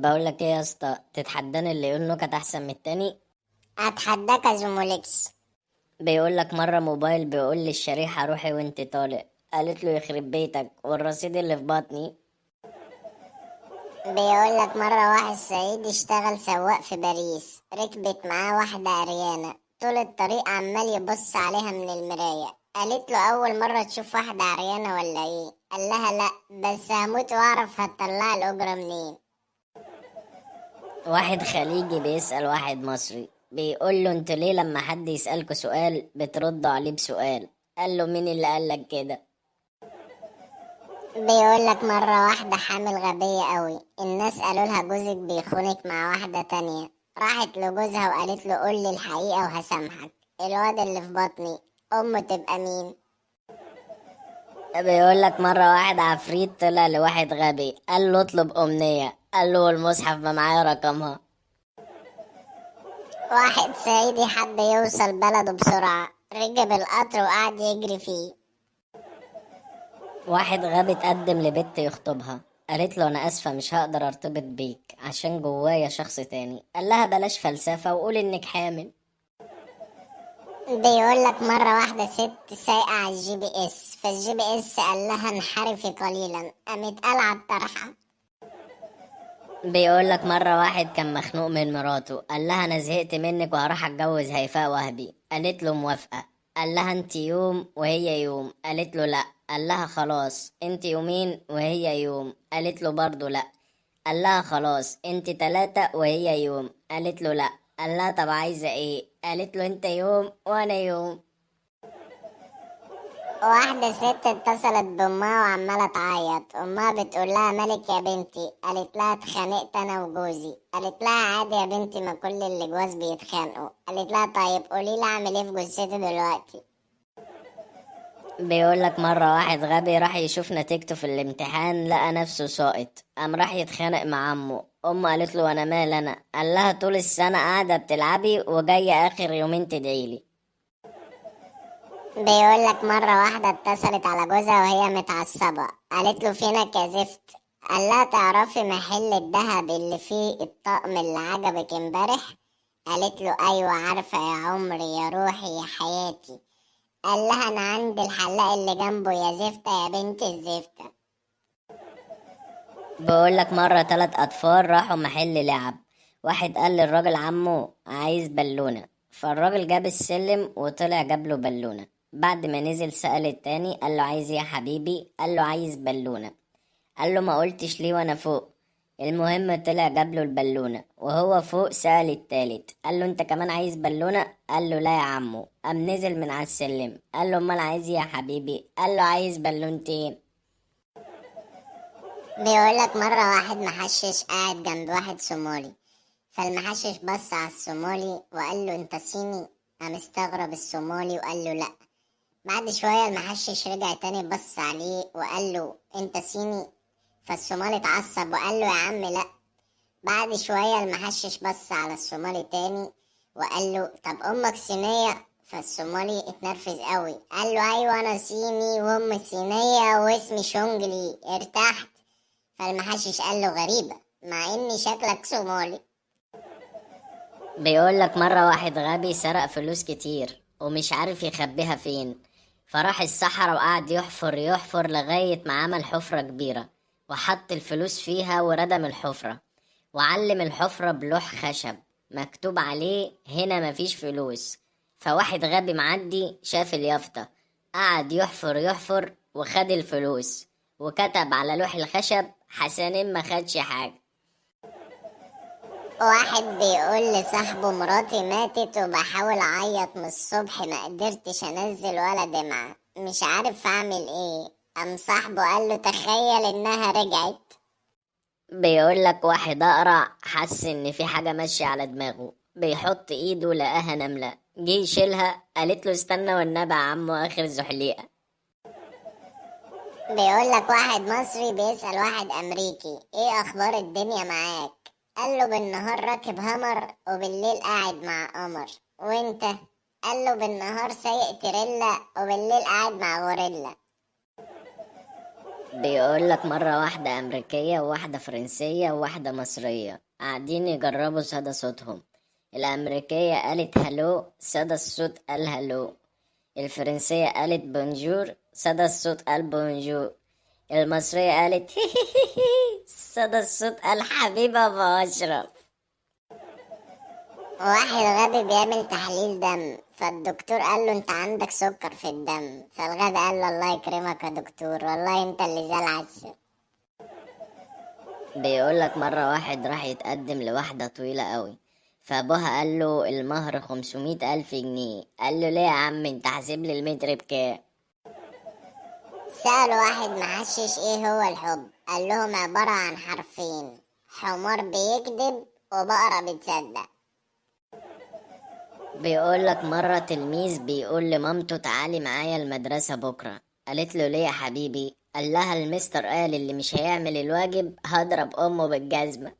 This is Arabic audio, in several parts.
بقول لك إيه يا اسطى؟ تتحداني اللي يقول نكت أحسن من التاني؟ أتحداك يا زوموليكس بيقول لك مرة موبايل بيقول لي الشريحة روحي وانت طالع قالت له يخرب بيتك والرصيد اللي في بطني. بيقول لك مرة واحد صعيدي اشتغل سواق في باريس ركبت معاه واحدة عريانة. طول الطريق عمال يبص عليها من المراية. قالت له أول مرة تشوف واحدة عريانة ولا إيه؟ قال لها لأ بس هموت وأعرف هتطلع الأجرة منين. واحد خليجي بيسأل واحد مصري بيقول له أنتوا ليه لما حد يسألكوا سؤال بتردوا عليه بسؤال؟ قال له مين اللي قالك كده؟ بيقول لك مرة واحدة حامل غبية قوي الناس قالوا لها جوزك بيخونك مع واحدة تانية راحت لجوزها وقالت له قول لي الحقيقة وهسامحك الواد اللي في بطني أمه تبقى مين؟ بيقول لك مرة واحد عفريت طلع لواحد غبي قال له اطلب أمنية قال له المصحف ما معايا رقمها. واحد صعيدي حب يوصل بلده بسرعة. ركب القطر وقعد يجري فيه. واحد غبي اتقدم لبنت يخطبها. قالت له أنا آسفة مش هقدر أرتبط بيك عشان جوايا شخص تاني. قال لها بلاش فلسفة وقول إنك حامل. بيقول لك مرة واحدة ست سايقة على ال GPS. فال GPS قال لها انحرفي قليلا. قامت قالعة الطرحة بيقول لك مرة واحد كان مخنوق من مراته قال لها أنا زهقت منك وهروح أتجوز هيفاء وهبي. قالت له موافقة. قال لها أنت يوم وهي يوم. قالت له لأ. قال لها خلاص. أنت يومين وهي يوم. قالت له برضه لأ. قال لها خلاص. أنت تلاتة وهي يوم. قالت له لأ. قال لها طب عايزة إيه؟ قالت له أنت يوم وأنا يوم. واحدة ست اتصلت بأمها وعمالة تعيط. أمها بتقول لها مالك يا بنتي؟ قالت لها اتخانقت أنا وجوزي. قالت لها عادي يا بنتي ما كل اللي جواز بيتخانقوا. قالت لها طيب قولي لي أعمل إيه في جثتي دلوقتي؟ بيقول لك مرة واحد غبي راح يشوف نتيجته في الامتحان لقى نفسه ساقط. قام راح يتخانق مع أمه أمه قالت له أنا مال أنا؟ قال لها طول السنة قاعدة بتلعبي وجاية آخر يومين تدعيلي بيقول لك مرة واحدة اتصلت على جوزها وهي متعصبة. قالت له فينك يا زفت؟ قال لها تعرفي محل الذهب اللي فيه الطقم اللي عجبك امبارح؟ قالت له أيوه عارفة يا عمري يا روحي يا حياتي. قال لها أنا عند الحلاق اللي جنبه يا زفتة يا بنت الزفتة بيقول لك مرة تلات أطفال راحوا محل لعب. واحد قال للراجل عمو عايز بالونة. فالراجل جاب السلم وطلع جاب له بالونة. بعد ما نزل سأل التاني قال له عايز إيه يا حبيبي؟ قال له عايز بالونة. قال له ما قلتش ليه وأنا فوق. المهم طلع جاب له البالونة وهو فوق سأل التالت. قال له انت كمان عايز بالونة؟ قال له لا يا عمو. قام نزل من على السلم. قال له امال عايز إيه يا حبيبي؟ قال له عايز بالونتين. بيقول لك مرة واحد محشش قاعد جنب واحد صومالي. فالمحشش بص على الصومالي وقال له انت صيني؟ قام استغرب الصومالي وقال له لا. بعد شوية المحشش رجع تاني بص عليه وقال له أنت صيني؟ فالصومالي اتعصب وقال له يا عم لا. بعد شوية المحشش بص على الصومالي تاني وقال له طب أمك صينية؟ فالصومالي اتنرفز قوي قال له أيوه أنا صيني وامي صينية واسمي شونجلي ارتحت. فالمحشش قال له غريبة مع اني شكلك صومالي. بيقول لك مرة واحد غبي سرق فلوس كتير ومش عارف يخبيها فين. فراح الصحراء وقعد يحفر يحفر لغاية ما عمل حفرة كبيرة وحط الفلوس فيها وردم الحفرة وعلم الحفرة بلوح خشب مكتوب عليه هنا مفيش فلوس. فواحد غبي معدي شاف اليافطة قعد يحفر يحفر وخد الفلوس وكتب على لوح الخشب حسنين ما خدش حاجة. واحد بيقول لصاحبه مراتي ماتت وبحاول أعيط من الصبح ما قدرتش أنزل ولا دمعة مش عارف أعمل إيه. قام صاحبه قال له تخيل إنها رجعت. بيقول لك واحد أقرع حس إن في حاجة ماشية على دماغه بيحط إيده لقاها نملة جه يشيلها قالت له استنى والنبي عمو آخر زحليقة. بيقول لك واحد مصري بيسأل واحد أمريكي إيه أخبار الدنيا معاك؟ قال له بالنهار راكب همر وبالليل قاعد مع قمر. وانت؟ قال له بالنهار سايق تريلا وبالليل قاعد مع غوريلا. بيقول لك مرة واحدة أمريكية وواحدة فرنسية وواحدة مصرية. قاعدين يجربوا صدى صوتهم. الأمريكية قالت هلو صدى الصوت قال هلو. الفرنسية قالت بونجور صدى الصوت قال بونجور. المصرية قالت صدى الصوت قال حبيبة أبو أشرف. واحد غبي بيعمل تحليل دم فالدكتور قال له انت عندك سكر في الدم. فالغبي قال له الله يكرمك يا دكتور والله انت اللي زي العسل بيقول لك مرة واحد راح يتقدم لواحدة طويلة قوي. فأبوها قال له المهر خمسمية ألف جنيه. قال له ليه يا عم؟ انت حاسب لي المتر بكام؟ سأل واحد محشش إيه هو الحب؟ قال لهم عبارة عن حرفين. حمار بيكذب وبقرة بتصدق. بيقول لك مرة تلميذ بيقول لمامته تعالي معايا المدرسة بكرة. قالت له ليه يا حبيبي؟ قال لها المستر قال اللي مش هيعمل الواجب هضرب أمه بالجزمة.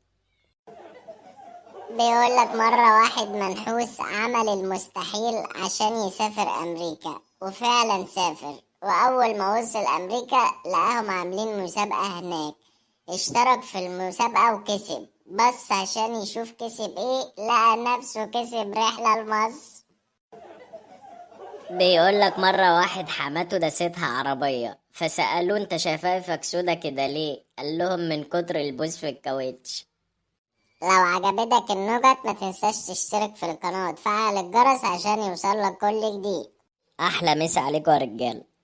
بيقول لك مرة واحد منحوس عمل المستحيل عشان يسافر أمريكا وفعلا سافر. وأول ما وصل أمريكا لقاهم عاملين مسابقة هناك. اشترك في المسابقة وكسب. بس عشان يشوف كسب إيه لقى نفسه كسب رحلة لمصر. بيقول لك مرة واحد حماته داستها عربية. فسألوه أنت شفايفك سودا كده ليه؟ قال لهم من كتر البوز في الكاوتش. لو عجبتك النكت ما تنساش تشترك في القناة وتفعل الجرس عشان يوصلك كل جديد. أحلى مسا عليكم يا رجالة